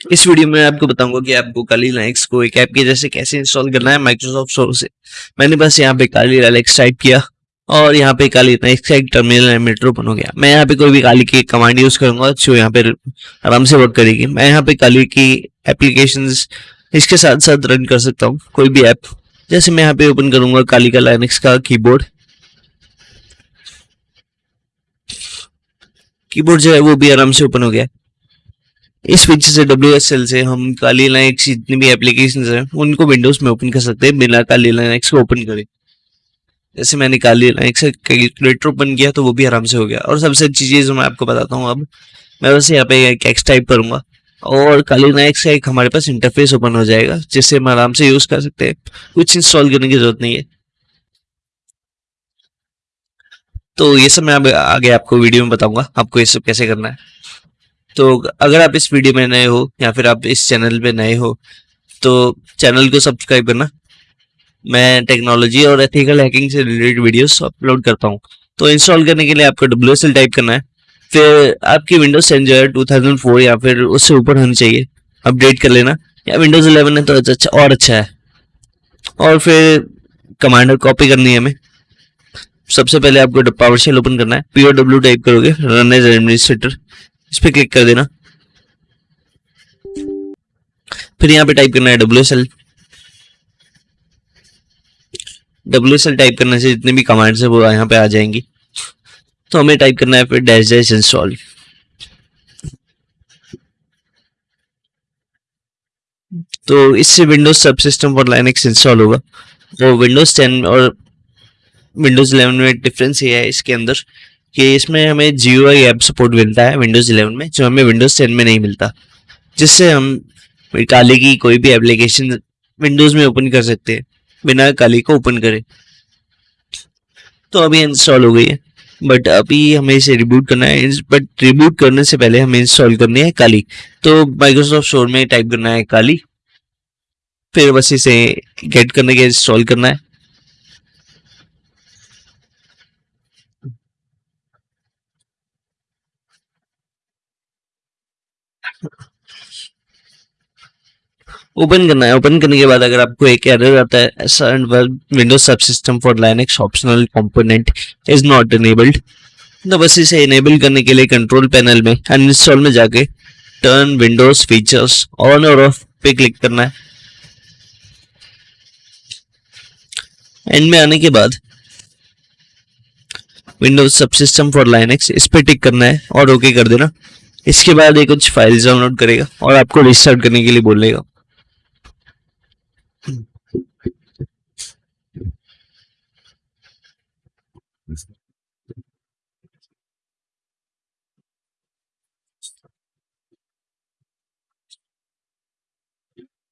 इस वीडियो में आपको बताऊँगा कि आपको काली लाइक्स को एक ऐप के जैसे कैसे इंस्टॉल करना है माइक्रोसॉफ्ट स्टोर से। मैंने बस यहाँ पे काली लाइक्स टाइप किया और यहाँ पे काली लाइक्स का एक टर्मिनल एमिटर ओपन हो गया। मैं यहाँ पे कोई भी काली की कमांड यूज़ करूँगा जो यहाँ पे आराम से वर्क करेगी। मैं यहाँ पे काली की एप्लीकेशन इसके साथ साथ रन कर सकता हूँ, कोई भी ऐप जैसे मैं यहाँ पे ओपन करूँगा काली का लाइनक्स का कीबोर्ड कीबोर्ड जो है वो भी आराम से ओपन हो गया। इस फीचर से डब्ल्यू एस एल से हम काली लाइनक्स जितनी भी एप्लीकेशन हैं, उनको विंडोज़ में ओपन कर सकते हैं, बिना काली लाइनक्स को ओपन करे। जैसे मैंने काली लाइनक्स कैलकुलेटर ओपन किया तो वो भी आराम से हो गया। और सबसे अच्छी चीज़ मैं आपको बताता हूँ अब, मैं वैसे यहाँ पे कैक्स टाइप करूँगा। और काली लाइनक्स का एक हमारे पास इंटरफेस ओपन हो जाएगा जिससे हम आराम से यूज़ कर सकते हैं। कुछ इंस्टॉल करने की ज़रूरत नहीं है। तो ये सब मैं आगे आपको वीडियो में बताऊँगा, आपको ये सब कैसे करना है। तो अगर आप इस वीडियो में नए हो या फिर आप इस चैनल पे नए हो तो चैनल को सब्सक्राइब करना। मैं टेक्नोलॉजी और एथिकल हैकिंग से रिलेटेड वीडियोस अपलोड करता हूँ। तो इंस्टॉल करने के लिए आपको डब्ल्यूएसएल टाइप करना है। फिर आपकी विंडोज़ टेन जो है टू या फिर उससे ऊपर होनी चाहिए। अपडेट कर लेना। या विंडोज़ इलेवन है तो अच्छा और अच्छा है। और फिर कमांडर कॉपी करनी है हमें। सबसे पहले आपको पावर शेल ओपन करना है। पी डब्ल्यू टाइप करोगे रन एज एडमिनिस्ट्रेटर इस पर क्लिक कर देना। फिर यहाँ पे टाइप करना है W S L W S L type करने से जितने भी कमांड्स है वो यहाँ पे आ जाएँगी। तो हमें टाइप करना है फिर डैश डैश इंस्टॉल तो इससे Windows subsystem for Linux install होगा। वो विंडोज़ 10 और विंडोज़ 11 में डिफरेंस ये है इसके अंदर। कि इसमें हमें जियो आई ऐप सपोर्ट मिलता है विंडोज़ 11 में, जो हमें विंडोज़ 10 में नहीं मिलता, जिससे हम काली की कोई भी एप्लीकेशन विंडोज़ में ओपन कर सकते हैं, बिना काली को ओपन करे। तो अभी इंस्टॉल हो गई है बट अभी हमें इसे रिबूट करना है बट रिबूट करने से पहले हमें इंस्टॉल करनी है काली। तो माइक्रोसॉफ्ट स्टोर में टाइप करना है काली, फिर बस इसे गेट करने के इंस्टॉल करना है। ओपन करना है ओपन करने के बाद अगर आपको एक एरर आता है Windows subsystem for Linux optional component is not enabled तो बस इसे इनेबल करने के लिए कंट्रोल पैनल में अनइंस्टॉल में जाके turn Windows features on off of पे क्लिक करना है. एंड में आने के बाद Windows subsystem for Linux इस पे टिक करना है और ओके कर देना. इसके बाद ये कुछ फाइल्स डाउनलोड करेगा और आपको रिस्टार्ट करने के लिए बोलेगा।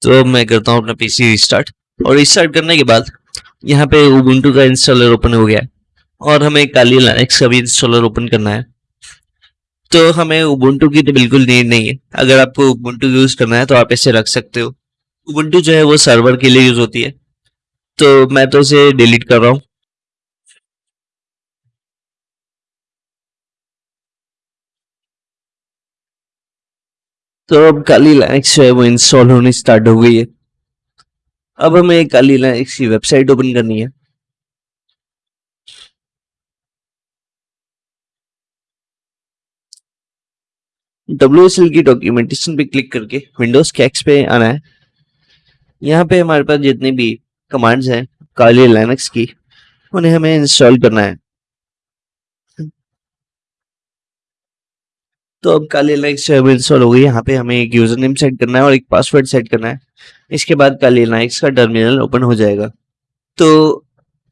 तो मैं करता हूँ अपना पीसी रिस्टार्ट और रिस्टार्ट करने के बाद यहाँ पे उबुंटू का इंस्टॉलर ओपन हो गया है और हमें काली लाइक्स का भी इंस्टॉलर ओपन करना है। तो हमें उबुंटू की तो बिल्कुल नीड नहीं है। अगर आपको उबुंटू यूज़ करना है तो आप इसे रख सकते हो। उबुंटू जो है वो सर्वर के लिए यूज़ होती है। तो मैं तो इसे डिलीट कर रहा हूँ। तो अब काली लाइक्स जो है वो इंस्टॉल होनी स्टार्ट हो गई है। अब हमें काली लाइक्स की वेबसाइट ओपन करनी है। WSL की डॉक्यूमेंटेशन पे क्लिक करके विंडोज़ कैक्स पे आना है। यहाँ पे हमारे पास जितने भी कमांड्स हैं, काली लाइनक्स की, उन्हें हमें इंस्टॉल करना है। तो अब काली लाइक्स जो है इंस्टॉल हो गई। यहाँ पे हमें एक यूज़र नेम सेट करना है और एक पासवर्ड सेट करना है। इसके बाद काली लाइक्स का टर्मिनल ओपन हो जाएगा। तो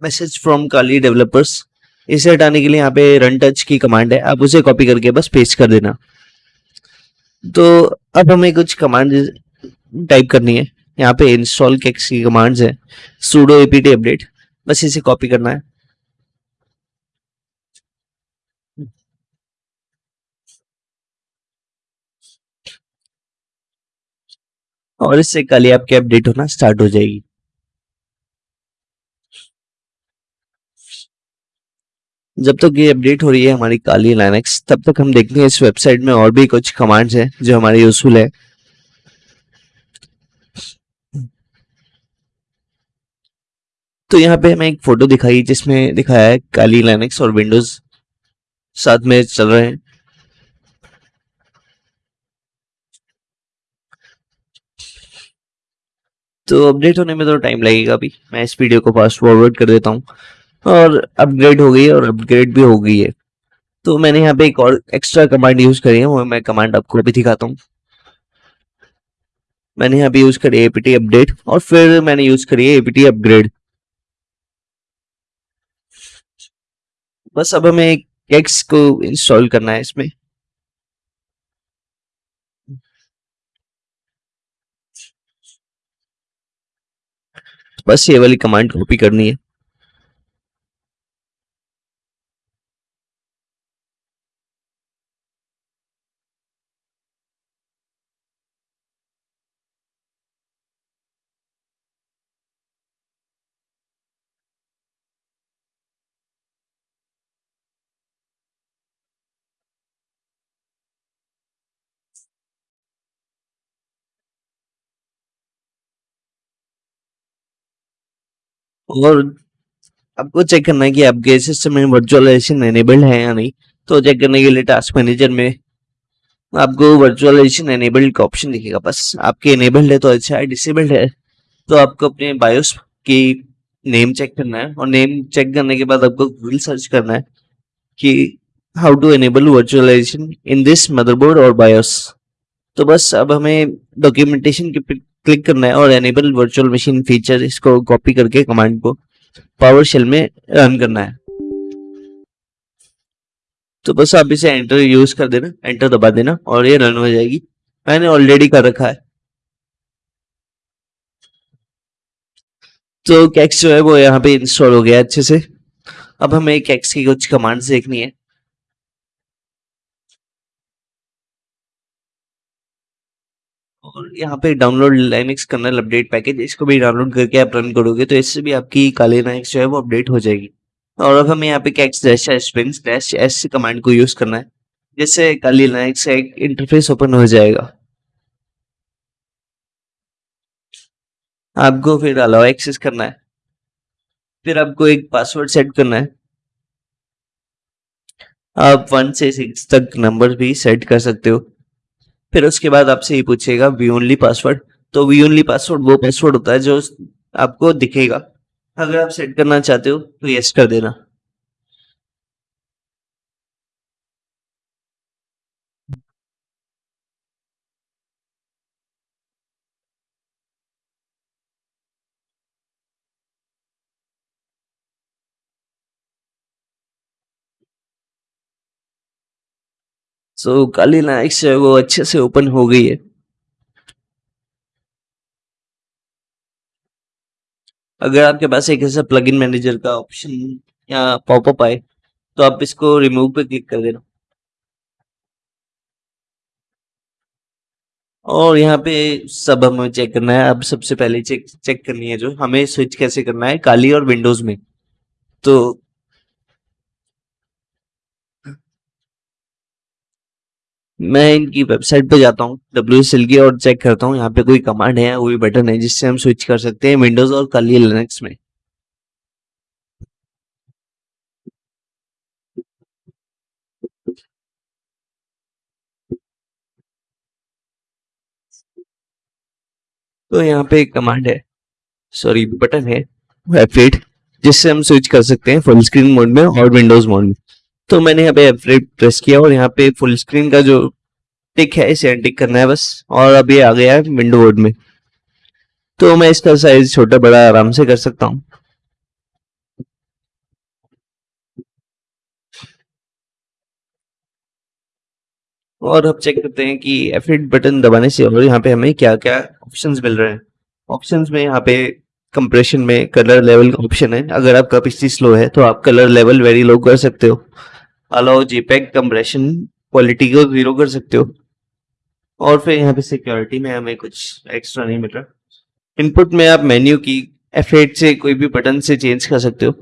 मैसेज फ्रॉम काली डेवलपर्स इसे हटाने के लिए यहाँ पे रन टच की कमांड है। आप उसे कॉपी करके बस पेस्ट कर देना। तो अब हमें कुछ कमांड टाइप करनी है। यहाँ पे इंस्टॉल कैक्स की कमांड्स है। सूडो एपीटी अपडेट बस इसे कॉपी करना है। और इससे कल ही आपकी अपडेट होना स्टार्ट हो जाएगी। जब तक ये अपडेट हो रही है हमारी काली लाइनेक्स तब तक हम देखते हैं इस वेबसाइट में और भी कुछ कमांड्स हैं जो हमारे यूजफुल है। तो यहाँ पे हमें एक फ़ोटो दिखाई जिसमें दिखाया है काली लाइनेक्स और विंडोज़ साथ में चल रहे हैं। तो अपडेट होने में तो टाइम लगेगा अभी। मैं इस वीडियो को फास्ट फॉरवर्ड कर देता हूँ। और अपग्रेड हो गई है और अपग्रेड भी हो गई है। तो मैंने यहाँ पे एक और एक्स्ट्रा कमांड यूज़ करी है, वो मैं कमांड आपको अभी दिखाता हूँ। मैंने यहाँ पे यूज़ करी है एपीटी अपडेट और फिर मैंने यूज़ करी है एपीटी अपग्रेड बस अब हमें केक्स को इंस्टॉल करना है इसमें। बस ये वाली कमांड कॉपी करनी है। और आपको चेक करना है कि आपके सिस्टम में वर्चुअलाइजेशन एनेबल्ड है या नहीं। तो चेक करने के लिए टास्क मैनेजर में आपको वर्चुअलाइजेशन एनेबल्ड का ऑप्शन दिखेगा। बस आपके एनेबल्ड है तो अच्छा है डिसेबल्ड है तो आपको अपने बायोस की नेम चेक करना है और नेम चेक करने के बाद आपको गूगल सर्च करना है कि how to enable virtualization in this motherboard और बायोस तो बस अब हमें डॉक्यूमेंटेशन के क्लिक करना है और एनेबल वर्चुअल मशीन फीचर इसको कॉपी करके कमांड को पावर शेल में रन करना है। तो बस आप इसे एंटर यूज़ कर देना एंटर दबा देना और ये रन हो जाएगी। मैंने ऑलरेडी कर रखा है। तो कैक्स जो है वो यहाँ पे इंस्टॉल हो गया अच्छे से। अब हमें कैक्स की कुछ कमांड्स देखनी है। और यहाँ पे download Linux kernel update package इसको भी डाउनलोड करके आप रन करोगे तो इससे भी आपकी काली लाइनिक्स जो है वो अपडेट हो जाएगी। और अब हमें यहाँ पे kex dash springs dash S command को यूज़ करना है, जिससे काली लाइनिक्स का एक इंटरफेस ओपन हो जाएगा। आपको फिर अलाउ एक्सेस करना है। फिर आपको एक पासवर्ड सेट करना है। आप वन से सिक्स तक नंबर भी सेट कर सकते हो। फिर उसके बाद आपसे ये पूछेगा वी ओनली पासवर्ड तो वी ओनली पासवर्ड वो पासवर्ड होता है जो आपको दिखेगा। अगर आप सेट करना चाहते हो तो यस कर देना। सो so, काली जो है वो अच्छे से ओपन हो गई है। अगर आपके पास एक ऐसा प्लगइन मैनेजर का ऑप्शन या पॉपअप आए तो आप इसको रिमूव पे क्लिक कर देना। और यहाँ पे सब हमें चेक करना है। अब सबसे पहले चेक चेक करनी है जो हमें स्विच कैसे करना है काली और विंडोज़ में। तो मैं इनकी वेबसाइट पे जाता हूँ डब्ल्यू एस एल की, और चेक करता हूँ, यहाँ पे कोई कमांड है कोई बटन है जिससे हम स्विच कर सकते हैं विंडोज़ और काली लिनक्स में। तो यहाँ पे एक कमांड है सॉरी बटन है एफ़ जिससे हम स्विच कर सकते हैं फुल स्क्रीन मोड में और विंडोज़ मोड में। तो मैंने यहाँ पे एफ़ प्रेस किया और यहाँ पे फुल स्क्रीन का जो टिक है, इसे टिक करना है बस। और अब ये आ गया है विंडो बोर्ड में। तो मैं इसका साइज़ छोटा, बड़ा आराम से कर सकता हूँ। और अब चेक करते हैं कि एफ़ बटन दबाने से और यहाँ पे हमें क्या क्या ऑप्शंस मिल रहे हैं। ऑप्शंस में यहाँ पे कंप्रेशन में कलर लेवल का ऑप्शन है। अगर आपका पीसी स्लो है तो आप कलर लेवल वेरी लो कर सकते हो। अलाउ जीपैक कंप्रेशन क्वालिटी को ज़ीरो कर सकते हो। और फिर यहाँ पे सिक्योरिटी में हमें कुछ एक्स्ट्रा नहीं मिल रहा। इनपुट में आप मेन्यू की एफ़ से कोई भी बटन से चेंज कर सकते हो,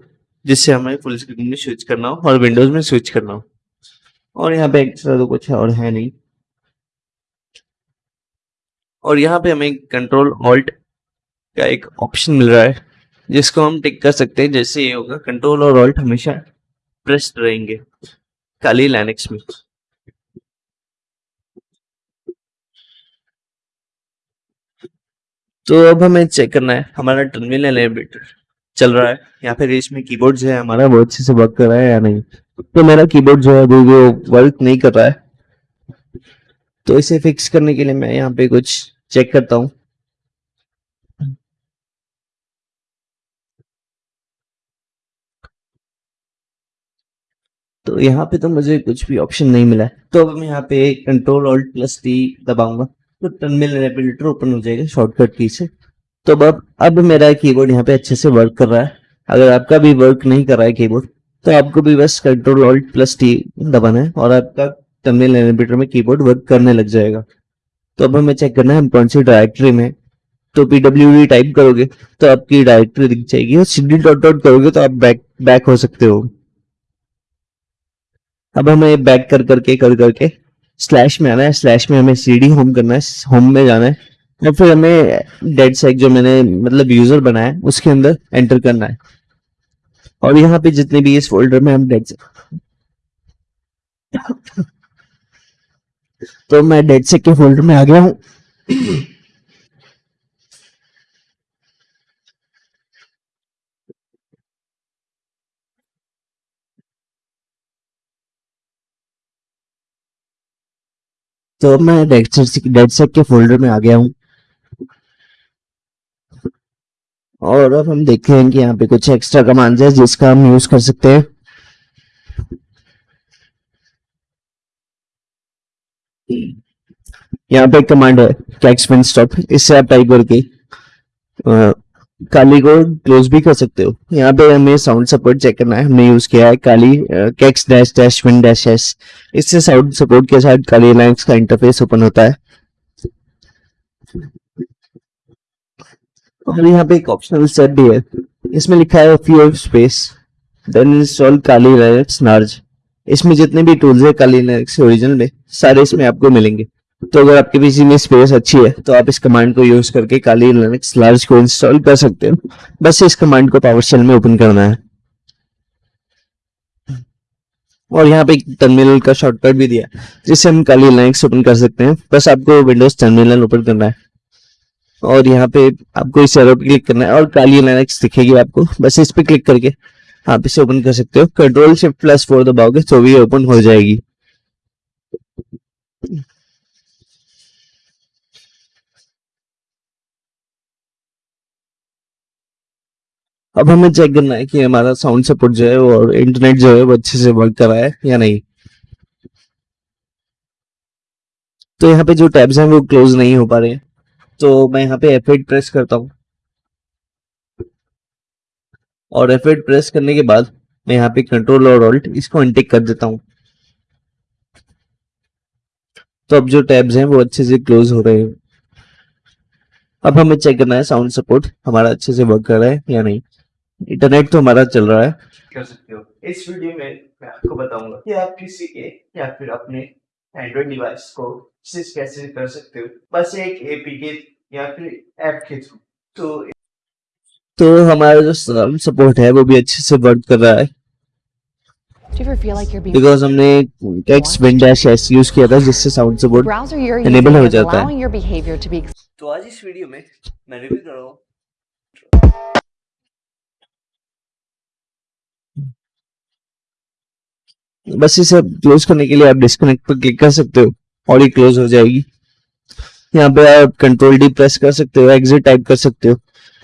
जिससे हमें फुल स्क्रीन में स्विच करना हो और विंडोज़ में स्विच करना हो। और यहाँ पे एक्स्ट्रा तो कुछ और है नहीं। और यहाँ पे हमें कंट्रोल ऑल्ट का एक ऑप्शन मिल रहा है, जिसको हम टिक कर सकते हैं, जैसे ये होगा कंट्रोल और ऑल्ट हमेशा प्रेस्ड रहेंगे। खाली लाइनेक्स में। तो अब हमें चेक करना है। हमारा टर्मिनल एलिवेटर चल रहा है। या फिर इसमें कीबोर्ड जो है। हमारा वो अच्छे से वर्क कर रहा है या नहीं? तो मेरा कीबोर्ड जो है वो वर्क नहीं कर रहा है। तो इसे फिक्स करने के लिए मैं यहाँ पे कुछ चेक करता हूँ। तो यहाँ पे तो मुझे कुछ भी ऑप्शन नहीं मिला तो अब मैं यहाँ पे कंट्रोल ऑल्ट प्लस टी दबाऊँगा। तो टर्मिनल एलिवेटर ओपन हो जाएगा शॉर्टकट की से। तो अब अब मेरा कीबोर्ड यहाँ पे अच्छे से वर्क कर रहा है। अगर आपका भी वर्क नहीं कर रहा है कीबोर्ड तो आपको भी बस कंट्रोल ऑल्ट प्लस टी दबाना है और आपका टर्मिनल एलिवेटर में कीबोर्ड वर्क करने लग जाएगा। तो अब हमें चेक करना है हम कौन सी डायरेक्टरी में तो पीडब्ल्यू टाइप करोगे तो आपकी डायरेक्टरी दिख जाएगी और सीडी डॉट डॉट करोगे तो आप बैक बैक हो सकते हो। अब हमें बैक कर करके कर करके स्लैश में आना है स्लैश में हमें सीडी होम करना है होम में जाना है, और फिर हमें डेड सेक जो मैंने मतलब यूज़र बनाया है, उसके अंदर एंटर करना है। और यहाँ पे जितने भी इस फोल्डर में हम डेड सेक तो मैं डेड सेक के फोल्डर में आ गया हूँ। तो मैं डेड सेक डेड सेक के फोल्डर में आ गया हूँ। और अब हम देखते हैं कि यहाँ पे कुछ एक्स्ट्रा कमांड है जिसका हम यूज़ कर सकते हैं। यहाँ पे एक कमांड है कैक्स पेन स्टॉप इससे आप टाइप करके काली को क्लोज भी कर सकते हो। यहाँ पे हमें साउंड सपोर्ट चेक करना है। हमने यूज़ किया है Kali kex dash dash win dash S इससे साउंड सपोर्ट के साथ काली लाइन्स का इंटरफेस ओपन होता है। और यहाँ पे एक ऑप्शनल सेट भी है। इसमें लिखा है few space then install Kali Linux large इसमें जितने भी टूल्स है काली लाइनक्स ओरिजिनल में, सारे इसमें आपको मिलेंगे। तो अगर आपके पीसी में स्पेस अच्छी है तो आप इस कमांड को यूज़ करके काली लिनक्स लार्ज को इंस्टॉल कर सकते हो। बस इस कमांड को पावर शेल में ओपन करना है। और यहाँ पे टर्मिनल का शॉर्टकट भी दिया जिससे हम काली लिनक्स ओपन कर सकते हैं। बस आपको विंडोज़ टर्मिनल ओपन करना है। और यहाँ पे आपको इस एरो पे क्लिक करना है और काली लिनक्स दिखेगी आपको। बस इस पे क्लिक करके आप इसे ओपन कर सकते हो। कंट्रोल शिफ्ट प्लस फोर दबाओगे तो भी ओपन हो जाएगी। अब हमें चेक करना है कि हमारा साउंड सपोर्ट जो है और इंटरनेट जो है वो अच्छे से वर्क कर रहा है या नहीं। तो यहाँ पे जो टैब्स हैं वो क्लोज नहीं हो पा रहे तो मैं यहाँ पे F8 प्रेस करता हूँ। और F8 प्रेस करने के बाद मैं यहाँ पे कंट्रोल और ऑल्ट इसको अनटिक कर देता हूँ। तो अब जो टैब्स हैं वो अच्छे से क्लोज हो रहे हैं। अब हमें चेक करना है साउंड सपोर्ट हमारा अच्छे से वर्क कर रहा है या नहीं। इंटरनेट तो हमारा चल रहा है। कर सकते हो। इस वीडियो में मैं आपको बताऊँगा कि आप किसी के या फिर अपने एंड्रॉइड डिवाइस को सिर्फ़ कैसे कर सकते हो। बस एक एपीके या फिर ऐप के थ्रू तो तो हमारा जो सपोर्ट है वो भी अच्छे से वर्क कर रहा है। बिकॉज़ हमने टेक्स्ट विंडैश एस यूज़ किया था जिससे साउंड सपोर्ट एनेबल हो जाता है। तो आज इस वीडियो में मैं रिव्यू कर रहा हूँ। बस इसे क्लोज करने के लिए आप डिस्कनेक्ट पर क्लिक कर सकते हो, और ये क्लोज हो जाएगी। यहाँ पे आप कंट्रोल डी प्रेस कर सकते हो एग्जिट टाइप कर सकते हो,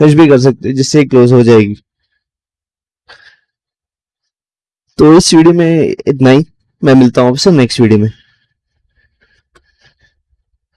कुछ भी कर सकते हो, जिससे क्लोज हो जाएगी। तो इस वीडियो में इतना ही। मैं मिलता हूँ आपसे नेक्स्ट वीडियो में।